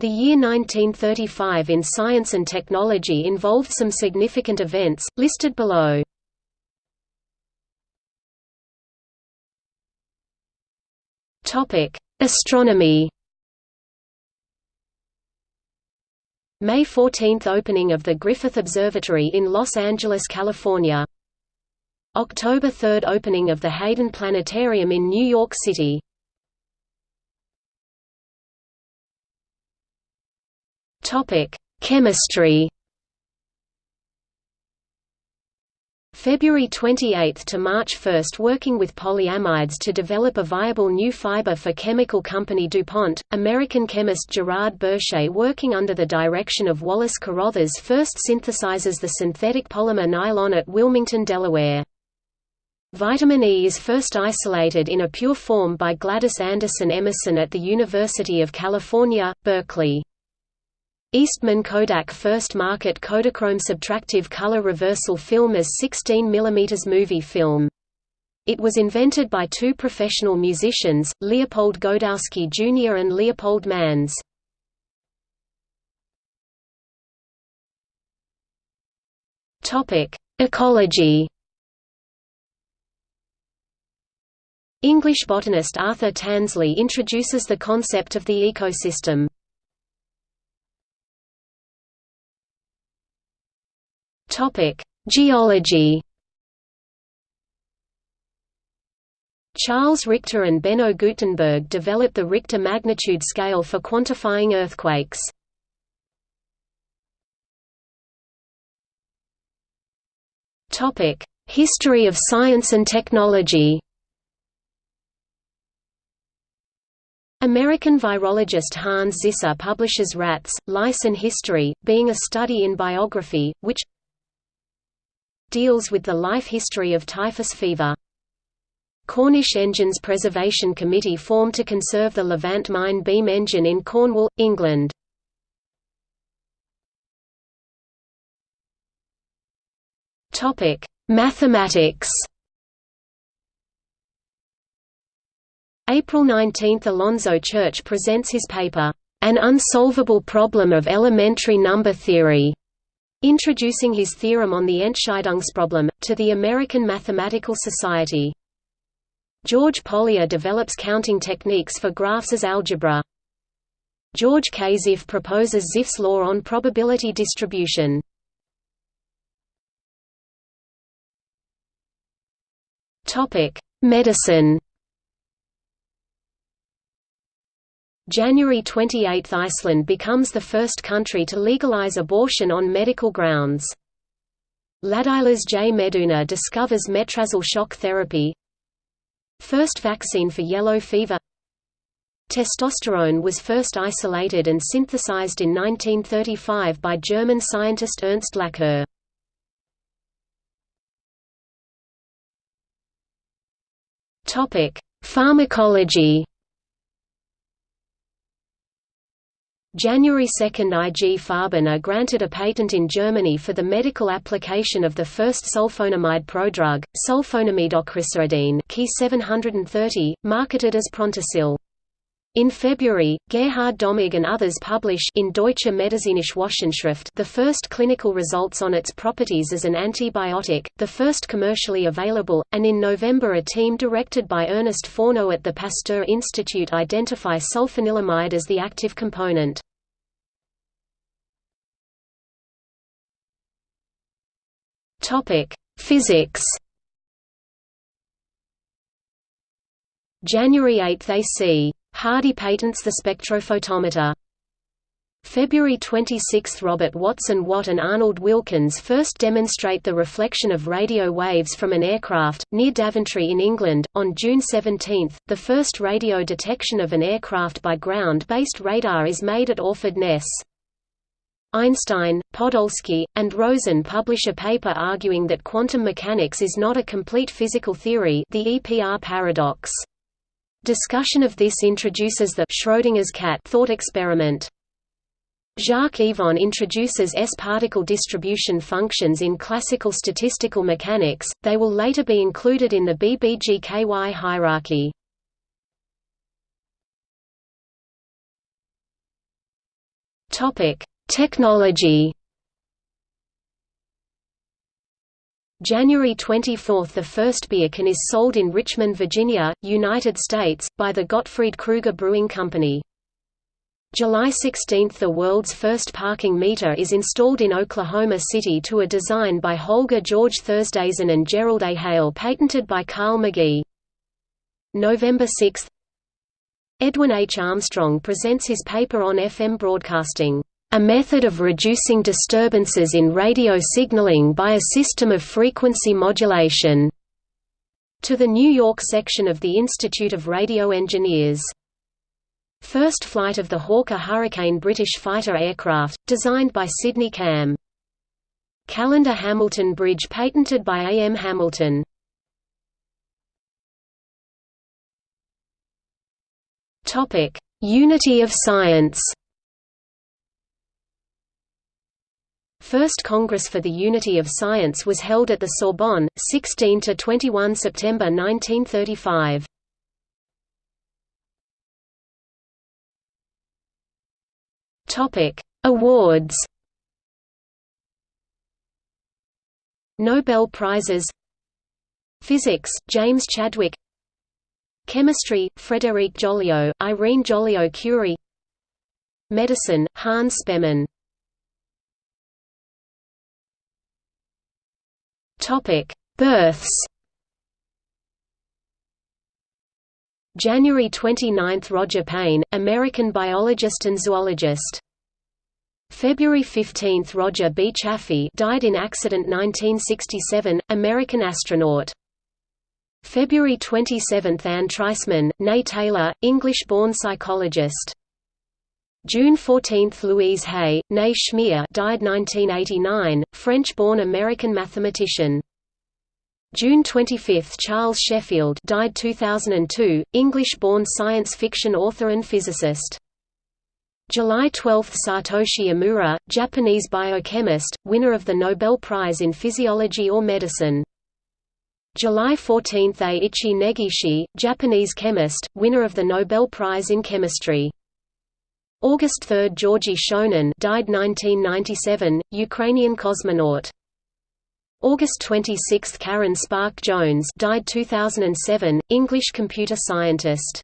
The year 1935 in science and technology involved some significant events, listed below. Astronomy. May 14 – Opening of the Griffith Observatory in Los Angeles, California. October 3 – Opening of the Hayden Planetarium in New York City Chemistry February 28 to March 1 working with polyamides to develop a viable new fiber for chemical company DuPont, American chemist Gerard Berchet working under the direction of Wallace Carothers first synthesizes the synthetic polymer nylon at Wilmington, Delaware. Vitamin E is first isolated in a pure form by Gladys Anderson Emerson at the University of California, Berkeley. Eastman Kodak first market Kodachrome subtractive color reversal film as 16 mm movie film. It was invented by two professional musicians, Leopold Godowsky Jr. and Leopold Mannes. Ecology English botanist Arthur Tansley introduces the concept of the ecosystem. Topic: Geology. Charles Richter and Benno Gutenberg developed the Richter magnitude scale for quantifying earthquakes. Topic: History of science and technology. American virologist Hans Zinsser publishes Rats, Lice and History, being a study in biography, which deals with the life history of typhus fever. Cornish Engines Preservation Committee formed to conserve the Levant mine beam engine in Cornwall, England. Mathematics April 19 – Alonzo Church presents his paper, "'An Unsolvable Problem of Elementary Number Theory' Introducing his theorem on the Entscheidungsproblem, to the American Mathematical Society. George Polya develops counting techniques for graphs as algebra. George K. Zipf proposes Zipf's law on probability distribution. Medicine January 28 – Iceland becomes the first country to legalize abortion on medical grounds. Ladislas J. Meduna discovers metrazole shock therapy First vaccine for yellow fever Testosterone was first isolated and synthesized in 1935 by German scientist Ernst Laqueur. Pharmacology January 2 IG Farben are granted a patent in Germany for the medical application of the first sulfonamide prodrug, sulfonamide Key 730, marketed as Prontosil. In February, Gerhard Domagk and others publish in Deutsche Medizinische Wochenschrift the first clinical results on its properties as an antibiotic, the first commercially available, and in November a team directed by Ernest Fourneau at the Pasteur Institute identify sulfanilamide as the active component. Physics January 8 AC Hardy patents the spectrophotometer. February 26 – Robert Watson Watt and Arnold Wilkins first demonstrate the reflection of radio waves from an aircraft, near Daventry in England. On June 17, the first radio detection of an aircraft by ground-based radar is made at Orford Ness. Einstein, Podolsky, and Rosen publish a paper arguing that quantum mechanics is not a complete physical theory the EPR paradox. Discussion of this introduces the Schrödinger's cat thought experiment. Jacques Yvon introduces S-particle distribution functions in classical statistical mechanics, they will later be included in the BBGKY hierarchy. Topic: Technology. January 24 – The first beer can is sold in Richmond, Virginia, United States, by the Gottfried Krueger Brewing Company. July 16 – The world's first parking meter is installed in Oklahoma City to a design by Holger George Thursdayson and Gerald A. Hale patented by Carl Magee. November 6 Edwin H. Armstrong presents his paper on FM broadcasting, "...a method of reducing disturbances in radio signaling by a system of frequency modulation." to the New York section of the Institute of Radio Engineers. First flight of the Hawker Hurricane British fighter aircraft, designed by Sydney Camm. Callendar Hamilton Bridge patented by A. M. Hamilton. Unity of Science. First Congress for the Unity of Science was held at the Sorbonne, 16 to 21 September 1935. Topic: Awards. Nobel Prizes. Physics: James Chadwick. Chemistry, Frédéric Joliot, Irene Joliot-Curie Medicine, Hans Spemann Births January 29 – Roger Payne, American biologist and zoologist. February 15 – Roger B. Chaffee died in accident 1967, American astronaut. February 27 – Anne Treisman, née Taylor, English-born psychologist. June 14 – Louise Hay, née Schmier died 1989, French-born American mathematician. June 25 – Charles Sheffield died 2002, English-born science fiction author and physicist. July 12 – Satoshi Omura, Japanese biochemist, winner of the Nobel Prize in Physiology or Medicine. July 14 – Ei-ichi Negishi, Japanese chemist, winner of the Nobel Prize in Chemistry. August 3 – Georgy Shonin died 1997, Ukrainian cosmonaut. August 26 – Karen Spärck Jones died 2007, English computer scientist.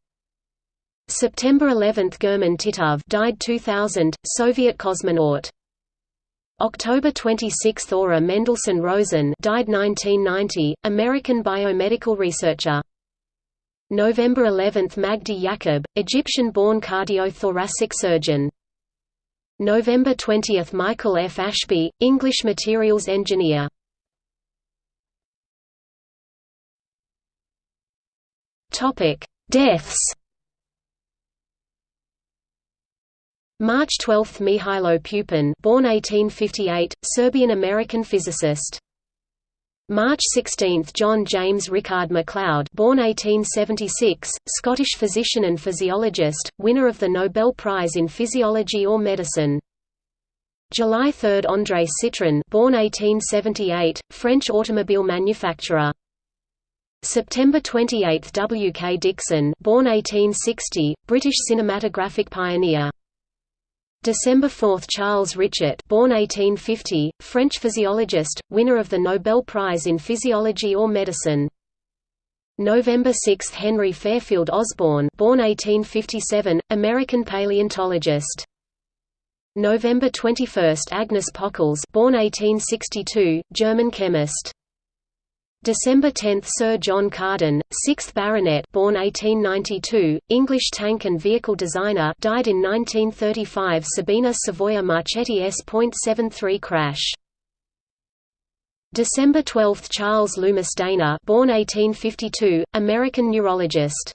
September 11 – German Titov died 2000, Soviet cosmonaut. October 26 – Ora Mendelsohn Rosen died 1990, American biomedical researcher. November 11 – Magdi Yacoub, Egyptian-born cardiothoracic surgeon. November 20 – Michael F. Ashby, English materials engineer. Deaths March 12 – Mihailo Pupin born 1858, Serbian-American physicist. March 16 – John James Rickard MacLeod born 1876, Scottish physician and physiologist, winner of the Nobel Prize in Physiology or Medicine. July 3 – André Citroën born 1878, French automobile manufacturer. September 28 – W. K. Dickson born 1860, British cinematographic pioneer. December 4 – Charles Richet born 1850, French physiologist, winner of the Nobel Prize in Physiology or Medicine. November 6 – Henry Fairfield Osborn born 1857, American paleontologist. November 21 – Agnes Pockels born 1862, German chemist. December 10 – Sir John Carden, 6th Baronet born 1892, English tank and vehicle designer died in 1935 Sabena Savoia Marchetti S.73 crash. December 12 – Charles Loomis Dana born 1852, American neurologist